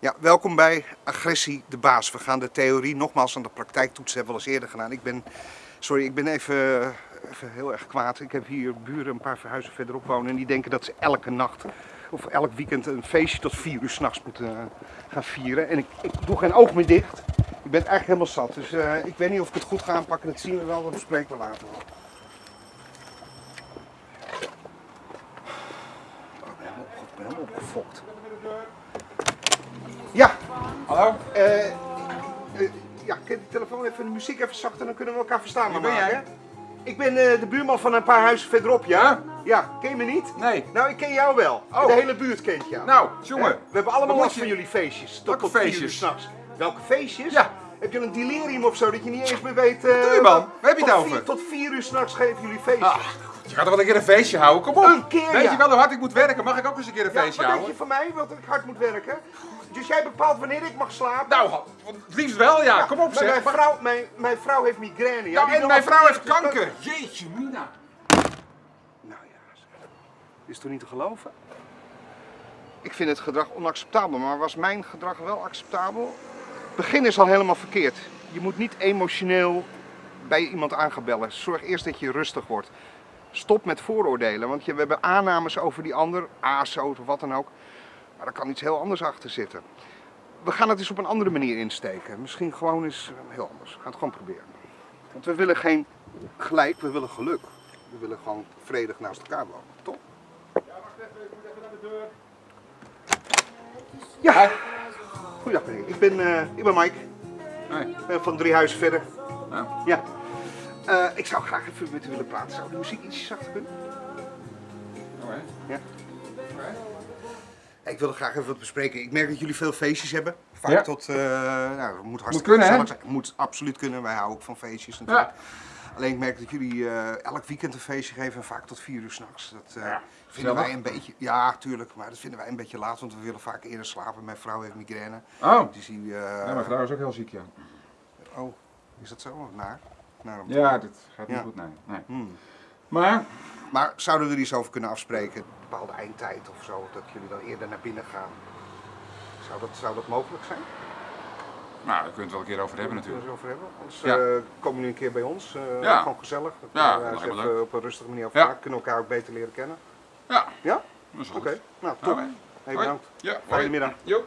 Ja, welkom bij Agressie de Baas. We gaan de theorie nogmaals aan de praktijk toetsen, hebben we al eens eerder gedaan. Ik ben, sorry, ik ben even, even heel erg kwaad. Ik heb hier buren een paar verhuizen verderop wonen en die denken dat ze elke nacht of elk weekend een feestje tot vier uur s'nachts moeten eh, gaan vieren. En ik, ik doe geen oog meer dicht. Ik ben eigenlijk helemaal zat, dus eh, ik weet niet of ik het goed ga aanpakken. Dat zien we wel, dat bespreken we later wel. Ik ben helemaal opgefokt. Ja, Hallo? eh, eh, ja, ik heb de telefoon even de muziek even zachter, dan kunnen we elkaar verstaan. Wie ben maken, jij? Ik ben eh, de buurman van een paar huizen verderop, ja? Ja, ken je me niet? Nee. Nou, ik ken jou wel. Oh. De hele buurt kent jou. Nou, jongen. We hebben allemaal Wat last van je- jullie feestjes. Tot, Welke tot feestjes? s'nachts. Welke feestjes? Ja. Heb je een delirium of zo dat je niet eens meer weet... eh, doe je, man? Waar heb je het over? Vier, tot vier uur s'nachts geven jullie feestjes. Ah, je gaat toch wel een keer een feestje houden? Kom op! Een keer, Weet ja. je wel hoe hard ik moet werken? Mag ik ook eens een keer een ja, feestje wat denk je houden? van mij, want ik hard moet werken? Dus jij bepaalt wanneer ik mag slapen? Nou, het liefst wel, ja. Kom op zeg. Mijn vrouw, mijn, mijn vrouw heeft migraine. Ja, Nou, en mijn vrouw heeft dus kanker. Jeetje, Mina. Nou ja, is toch niet te geloven? Ik vind het gedrag onacceptabel, maar was mijn gedrag wel acceptabel? Het begin is al helemaal verkeerd. Je moet niet emotioneel bij iemand aan gaan bellen. Zorg eerst dat je rustig wordt. Stop met vooroordelen, want je, we hebben aannames over die ander, ASO of wat dan ook. Maar er kan iets heel anders achter zitten. We gaan het eens op een andere manier insteken. Misschien gewoon eens eh, heel anders. We gaan het gewoon proberen. Want we willen geen gelijk, we willen geluk. We willen gewoon vredig naast elkaar wonen, toch? Ja, goedendag meneer. Ik ben, eh, ik ben Mike. Ik ben van drie huizen verder. Nou, Ja. Eh, ik zou graag even met u willen praten. Zou de muziek ietsje zachter kunnen? oké. Ja. Ik wilde graag even wat bespreken. Ik merk dat jullie veel feestjes hebben. Vaak Ja. tot, eh nou, het moet hartstikke kunnen, hè? gezellig zijn. Moet absoluut kunnen. Wij houden ook van feestjes natuurlijk. Alleen ik merk dat jullie eh, elk weekend een feestje geven en vaak tot vier uur s'nachts. Dat eh, Ja, vinden wij een beetje, ja tuurlijk, maar dat vinden wij een beetje laat, want we willen vaak eerder slapen. Mijn vrouw heeft migraine. Oh, Dus die, eh, ja, mijn vrouw is ook heel ziek, ja. Oh, is dat zo? Naar? Ja, dit gaat niet Ja. goed, nee. nee. Hmm. Maar, Maar zouden we er iets over kunnen afspreken? Een bepaalde eindtijd of zo, dat jullie dan eerder naar binnen gaan? Zou dat, zou dat mogelijk zijn? nou, daar kunnen we het wel een keer over hebben Kunnen we natuurlijk. het over hebben? Anders Ja. eh, komen jullie een keer bij ons. eh, Ja. Gewoon gezellig. Ja, we dat even leuk. op een rustige manier over Ja. praten. Kunnen we elkaar ook beter leren kennen. Ja, Ja? dat is Oké, goed. nou top. Oké. Hey, bedankt. Ja, Fijne middag. Jo.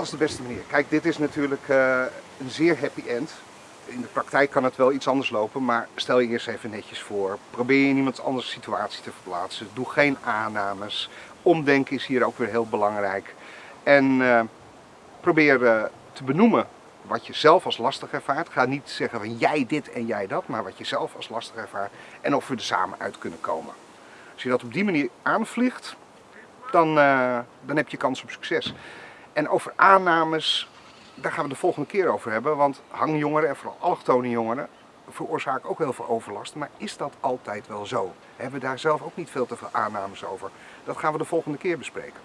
Dat is de beste manier. Kijk, dit is natuurlijk eh, een zeer happy end. In de praktijk kan het wel iets anders lopen, maar stel je eerst even netjes voor. Probeer je in iemand anders situatie te verplaatsen. Doe geen aannames. Omdenken is hier ook weer heel belangrijk. En eh, probeer eh, te benoemen wat je zelf als lastig ervaart. Ga niet zeggen van jij dit en jij dat, maar wat je zelf als lastig ervaart. En of we er samen uit kunnen komen. Als je dat op die manier aanvliegt, dan, dan heb je kans op succes. En over aannames, daar gaan we de volgende keer over hebben. Want hangjongeren en vooral allochtone jongeren veroorzaken ook heel veel overlast. Maar is dat altijd wel zo? Hebben we daar zelf ook niet veel te veel aannames over? Dat gaan we de volgende keer bespreken.